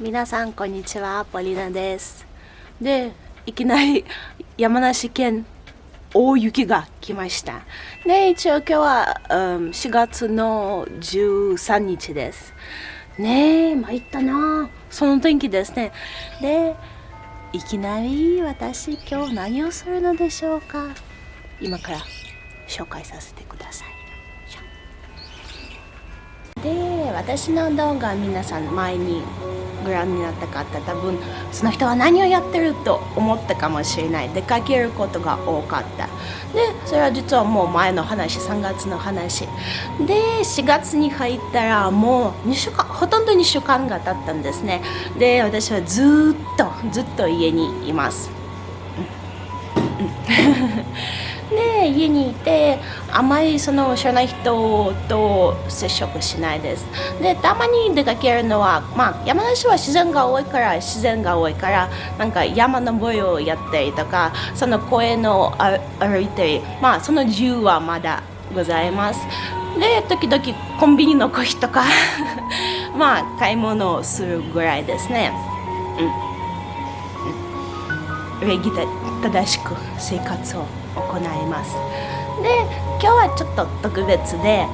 皆さんこんにちは。ポリナです。でいきなり 山梨県大雪が来ました。で一応今日は、うん、4月の13日です。ねえ参ったな。その天気ですね。でいきなり私今日何をするのでしょうか。今から紹介させてください。で私の動画皆さん前にご覧になった方多分その人は何をやってると思ったかもしれない。出かけることが多かった。でそれは実はもう前の話3月の話。で4月に入ったらもう2週間ほとんど2週間が経ったんですね。で私はずっとずっと家にいます、で家にいてあまりその知らない人と接触しないです。でたまに出かけるのは、まあ、山梨は自然が多いから自然が多いからなんか山登りをやったりとかその公園を歩いてまあその自由はまだございます。で時々コンビニのコーヒーとか まあ買い物をするぐらいですね。うん、礼儀正しく生活を。行います。で今日はちょっと特別で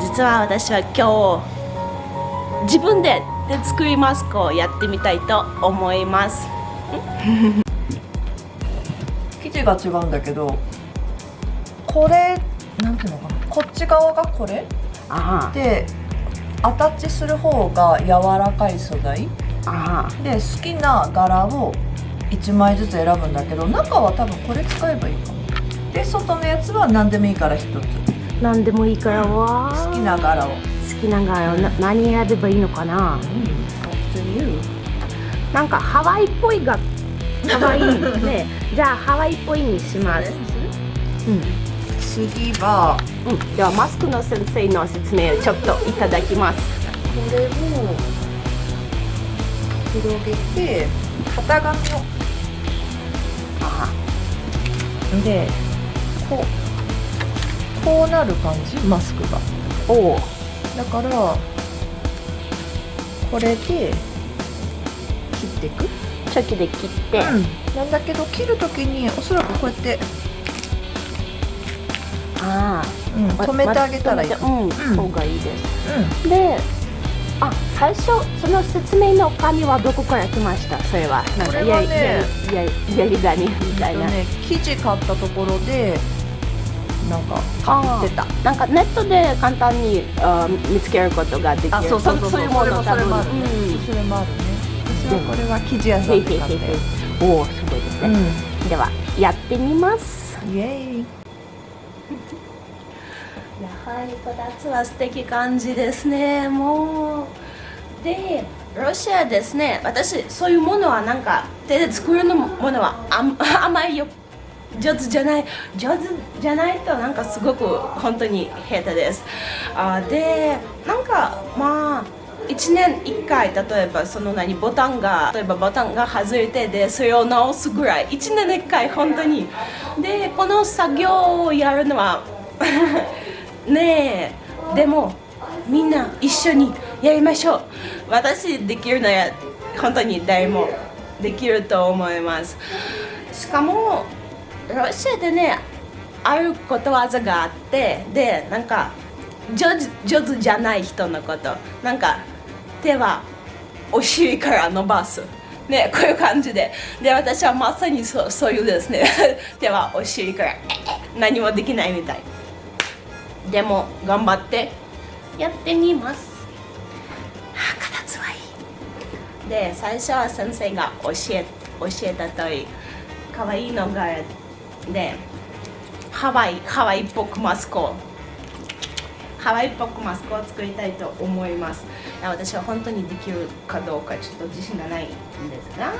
実は私は今日自分で手作りマスクをやってみたいと思います。生地が違うんだけどこれなんていうのかな？こっち側がこれ？でアタッチする方が柔らかい素材？で好きな柄を1枚ずつ選ぶんだけど中は多分これ使えばいいか。もで外のやつは何でもいいから1つ。何でもいいからわ好きな柄を。好きな柄を。な何選べばいいのかな、うん、なんかハワイっぽいが可愛いね。じゃあハワイっぽいにします。うん。次は、うん、ではマスクの先生の説明をちょっといただきます。これを広げて型紙を。あでこうこうなる感じ？マスクが。おおだからこれで切っていく？チョキで切って、うん、なんだけど切る時におそらくこうやってああ、うん、止めてあげたらいい、うん、うん、方がいいです、うん、であ最初その説明の紙はどこから来ました？それはなんかやりやり紙みたいな、ね、生地買ったところでなんか買ってた。なんかネットで簡単にあ見つけることができる。あそうそうそうそう。いうものそれもあるね、うん、それもあるね。私はこれは生地屋さんで買っておおすごいですね、うん、ではやってみます。イエーイ。やはりこたつは素敵感じですね。もうでロシアですね。私そういうものはなんか手で作るのものはあ あまりよ上手じゃない上手じゃないとなんかすごく本当に下手です。あでなんかまあ1年1回例えばその何ボタンが例えばボタンが外れてでそれを直すぐらい1年1回本当に。でこの作業をやるのは ねえ。でもみんな一緒にやりましょう。私できるなら本当に誰もできると思います。しかもロシアでねあることわざがあってでなんか上手上手じゃない人のこと。なんか手はお尻から伸ばす。ねこういう感じで。で私はまさにそうそういうですね。手はお尻から何もできないみたい。でも頑張ってやってみます。あ形はいい。で最初は先生が教え教えたとおり可愛いのがでハワイハワイっぽくマスクをハワイっぽくマスクを作りたいと思います。私は本当にできるかどうかちょっと自信がないんですが。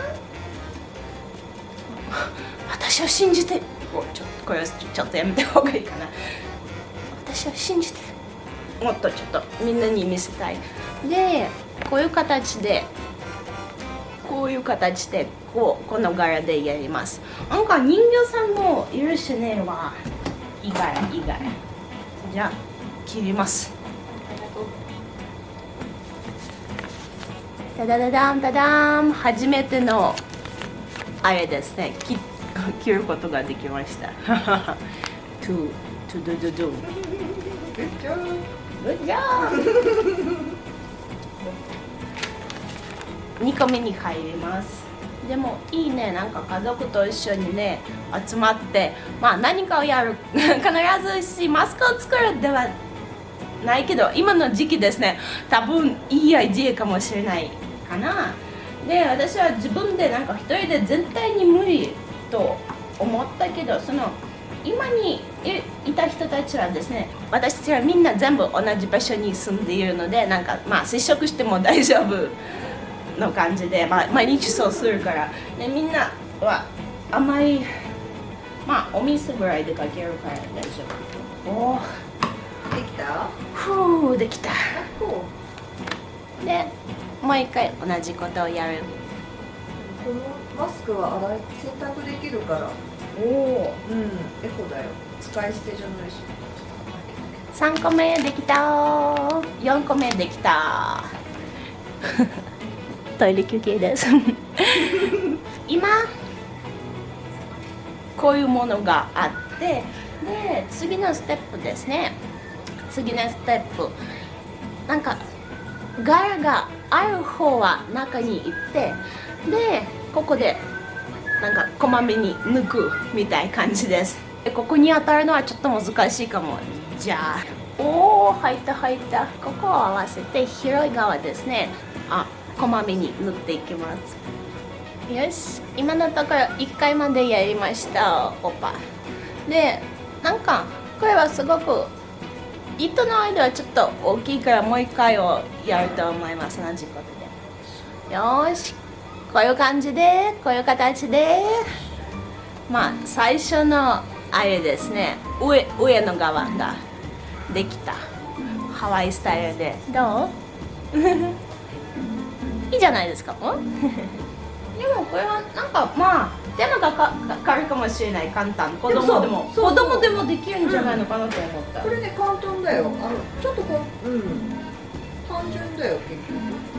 私を信じてちょっとこれはちょっとやめた方がいいかな。私を信じてもっとちょっとみんなに見せたい。でこういう形でこういう形でこうこの柄でやります。なんか人形さんもいるしねはいい柄いい柄じゃあ切ります。ダダダダンダダン。初めてのあれですね。切 切ることができました。トゥトゥドゥドゥドゥ。Good job. Good job! 2個目に入りますでもいいねなんか家族と一緒にね集まってまあ何かをやる 必ずしマスクを作るではないけど今の時期ですね多分いいアイデアかもしれないかなで私は自分でなんか一人で絶対に無理と思ったけどその今にいた人たちはですね私たちはみんな全部同じ場所に住んでいるのでなんかまあ接触しても大丈夫の感じで、まあ、毎日そうするから。でみんなはあまりまあお水ぐらいでかけるから大丈夫。おおできた？ふうできた。こでもう一回同じことをやる。このマスクは洗い洗濯できるからおおうんエコだよ。使い捨てじゃないし3個目できた。4個目できた。トイレ休憩です。今こういうものがあってで次のステップですね。次のステップ。なんか柄がある方は中に行ってでここでなんかこまめに抜くみたいな感じです。でここに当たるのはちょっと難しいかも。じゃあ。おお入った入った。ここを合わせて広い側ですね。あこまめに塗っていきます。よし。今のところ1回までやりました。オパでなんかこれはすごく糸の間はちょっと大きいからもう1回をやると思います。同じことでよしこういう感じでこういう形で。まあ最初のあれですね。上上の側ができた。ハワイスタイルで。どう？いいじゃないですか。ん？でもこれはなんかまあ手間がかかかるかもしれない。簡単。子供でも。そうそう子供でもできるんじゃないのかなと思った、これね簡単だよ。あのちょっとこううん。単純だよ結局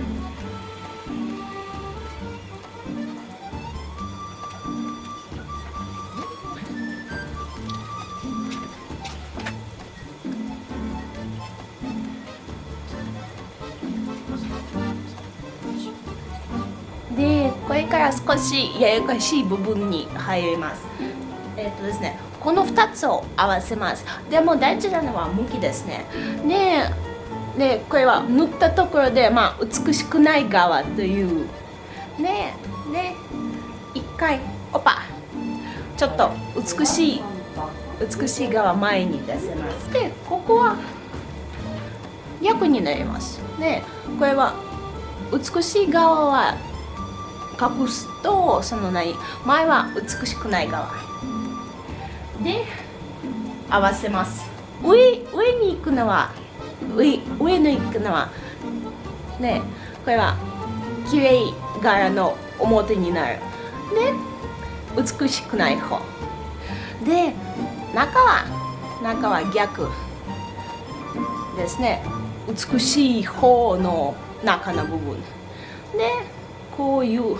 れから少しややこしい部分に入ります。えっ、とですねこの2つを合わせます。でも大事なのは向きですね。ででこれは塗ったところで、まあ、美しくない側という。でで一回オパちょっと美しい美しい側前に出せます。でここは逆になります。でこれは美しい側は隠すとその何前は美しくない側。で合わせます。上上に行くのは上上に行くのはねこれは綺麗柄の表になる。で美しくない方。で中は中は逆。ですね。美しい方の中の部分。でこういう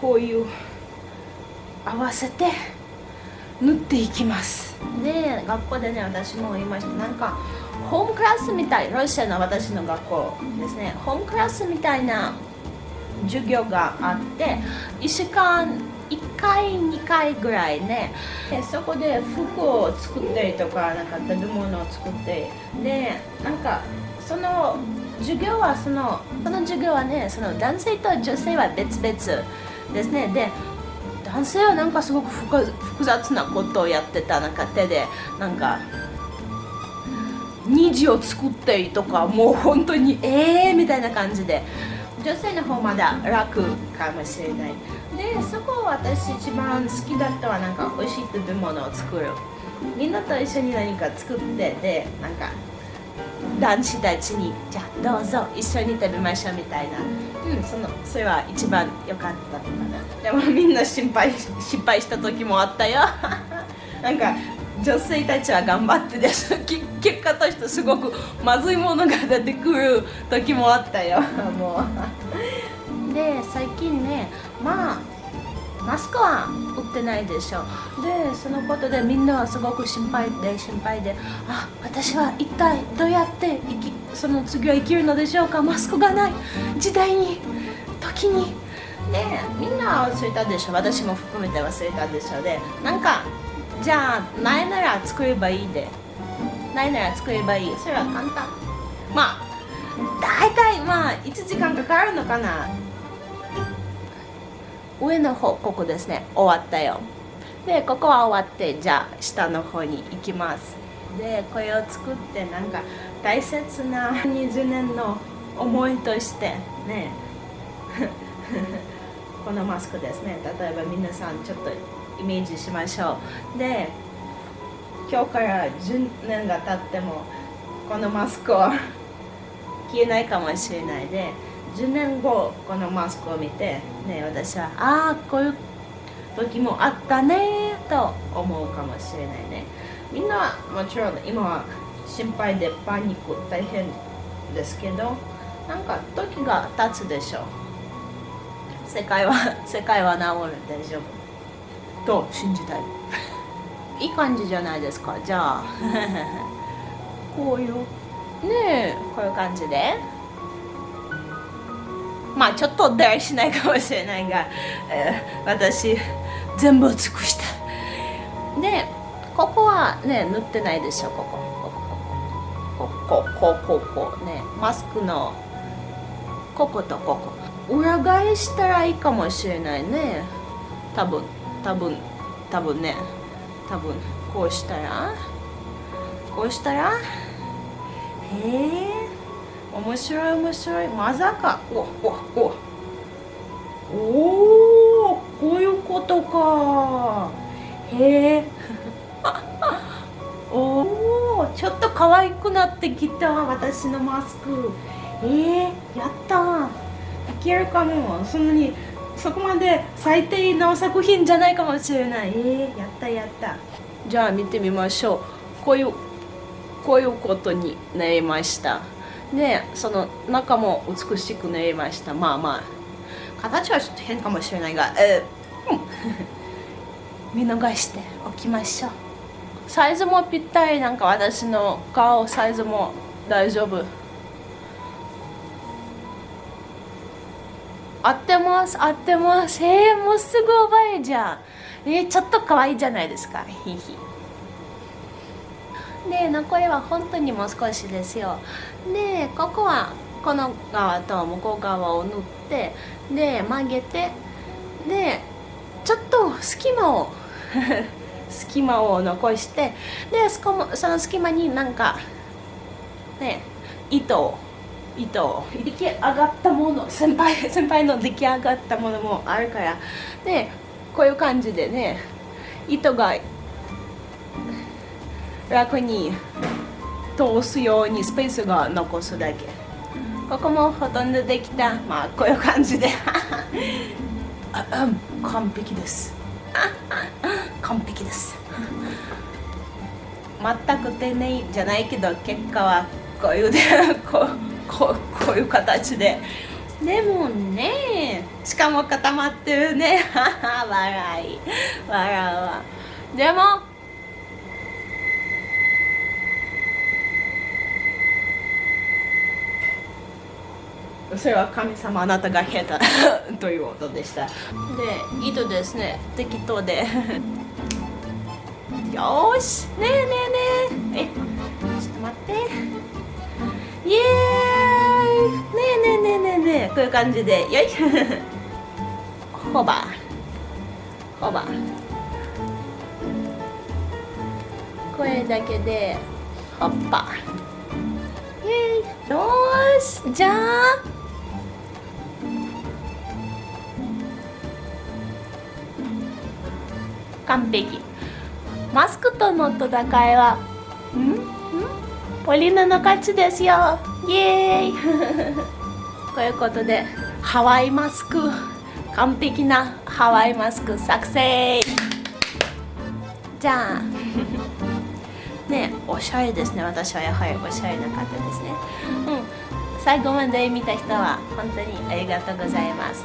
こういう合わせて縫っていきます。で学校でね私も言いましたなんかホームクラスみたいロシアの私の学校ですね。ホームクラスみたいな授業があって1週間1回2回ぐらいねでそこで服を作ったりとかなんか食べ物を作ってでなんかその授業はそのこの授業はねその男性と女性は別々。ですね。で男性はなんかすごく複雑なことをやってたなんか手でなんか虹を作ったりとかもう本当にええー、みたいな感じで。女性の方まだ楽かもしれない。でそこを私一番好きだったはなんか美味しい食べ物を作る。みんなと一緒に何か作ってでなんか男子たちにじゃあどうぞ一緒に食べましょうみたいな、うん、そのそれは一番良かったのかな。でもみんな心配失敗した時もあったよ。なんか女性たちは頑張ってです。結果としてすごくまずいものが出てくる時もあったよ。もう。で最近ねまあマスクは売ってないでしょ。でそのことでみんなはすごく心配で心配であ私は一体どうやって生きその次は生きるのでしょうか？マスクがない。時代に時に。でみんな忘れたでしょ。私も含めて忘れたでしょ。でなんかじゃあないなら作ればいいで。ないなら作ればいいそれは簡単。まあ大体まあ1時間かかるのかな。上の方ここですね終わったよ。でここは終わってじゃあ下の方に行きます。でこれを作ってなんか大切な20年の思いとしてね このマスクですね。例えば皆さんちょっとイメージしましょう。で今日から10年が経ってもこのマスクは消えないかもしれない。で10年後このマスクを見て、ね、私はああこういう時もあったねと思うかもしれないね。みんなはもちろん今は心配でパニック大変ですけどなんか時が経つでしょう。世界は 世界は治る大丈夫と信じたい。いい感じじゃないですかじゃあ。こういう。ねえこういう感じでまあちょっとだらしないかもしれないが、えー、私全部尽くした。でここはね塗ってないでしょここここここここ。ねマスクのこことここ。裏返したらいいかもしれないね。多分多分多分ね。多分こうしたらこうしたら？へえ。面白い面白い。まさか。おおおおおこういうことか。へえ おおちょっと可愛くなってきた私のマスク。えー、やったいけるかも。そんなにそこまで最低の作品じゃないかもしれない。えー、やったやった。じゃあ見てみましょう。こういうこういうことになりましたでその中も美しくなりました。まあまあ。形はちょっと変かもしれないが、えー、見逃しておきましょう。サイズもぴったりなんか私の顔サイズも大丈夫。合ってます合ってます。えー、もうすぐ覚えじゃん。えー、ちょっと可愛いじゃないですか。ひひ。で残りは本当にもう少しですよ。でここはこの側と向こう側を塗ってで曲げてでちょっと隙間を 隙間を残してでその隙間になんかね糸を糸を出来上がったもの。先輩先輩の出来上がったものもあるからでこういう感じでね糸が楽に通すようにスペースが残すだけ。ここもほとんどできた。まあこういう感じで。完璧です。完璧です。全く丁寧じゃないけど結果はこういうで こうこうこういう形で。でもねしかも固まってるね。笑い。笑うわ。でもそれは神様あなたが下手ということでした。で糸ですね適当で。よしねえねえねえ。えちょっと待って。イエーイ。ねえねえねえねえねえ。こういう感じでよい。ホバー。ホバー。これだけでホッパイエーイ。よしじゃあ完璧。マスクとの戦いはん？ん？ポリーの勝ちですよ。イエーイ。ということでハワイマスク完璧なハワイマスク作成じゃあ ねおしゃれですね。私はやはりおしゃれな方ですね。うん。最後まで見た人は本当にありがとうございます。